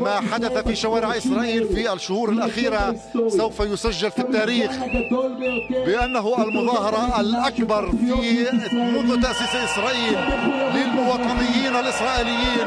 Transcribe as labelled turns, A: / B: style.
A: ما حدث في شوارع إسرائيل في الشهور الأخيرة سوف يسجل في التاريخ بأنه المظاهرة الأكبر في منذ تأسيس إسرائيل للمواطنيين الإسرائيليين.